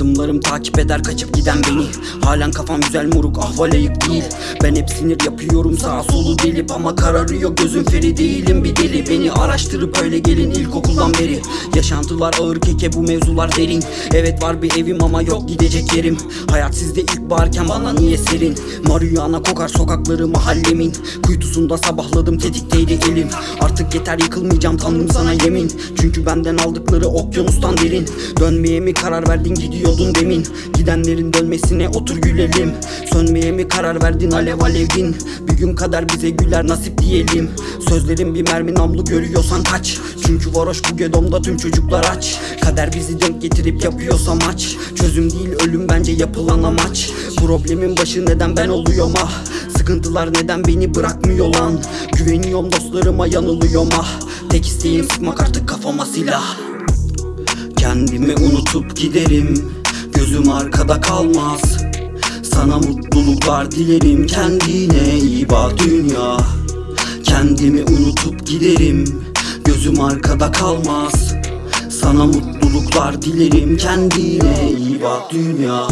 Adımlarım takip eder kaçıp giden beni. Halen kafam güzel moruk ahval ayık değil Ben hep sinir yapıyorum sağa solu delip Ama kararıyor gözüm feri değilim. Bir deli Beni araştırıp öyle gelin ilkokuldan beri. Yaşantılar ağır keke bu mevzular derin. Evet var bir evim ama yok gidecek yerim. Hayat sizde ilk bağırken bana niye serin? Marihuana kokar sokakları mahallemin. Kuytusunda sabahladım tetikteydi elim. Artık yeter yıkılmayacağım tanrım sana yemin. Çünkü benden aldıkları okyanustan derin. Dönmeye mi karar verdin gidiyordun demin. Gidenlerin dönmesine otur gülelim. Sönmeye mi karar verdin alev alevdin Bir gün kadar bize güler nasip diyelim. Sözlerim bir mermi namlu görüyorsan kaç. Çünkü varoş bu gedomda tüm çocuklar aç. Kader bizi denk getirip yapıyorsa maç. Çözüm değil ölüm bence yapılan amaç. Problemin başı neden ben oluyorum ah? Sıkıntılar neden beni bırakmıyor lan? Güveniyorum dostlarıma yanılıyorum ah? Tek isteğim sıkmak artık kafama silah. Kendimi unutup giderim Gözüm arkada kalmaz. Sana mutluluklar dilerim Kendine iyi bak dünya. Kendimi unutup giderim Gözüm arkada kalmaz. Sana mutluluklar dilerim Kendine iyi bak dünya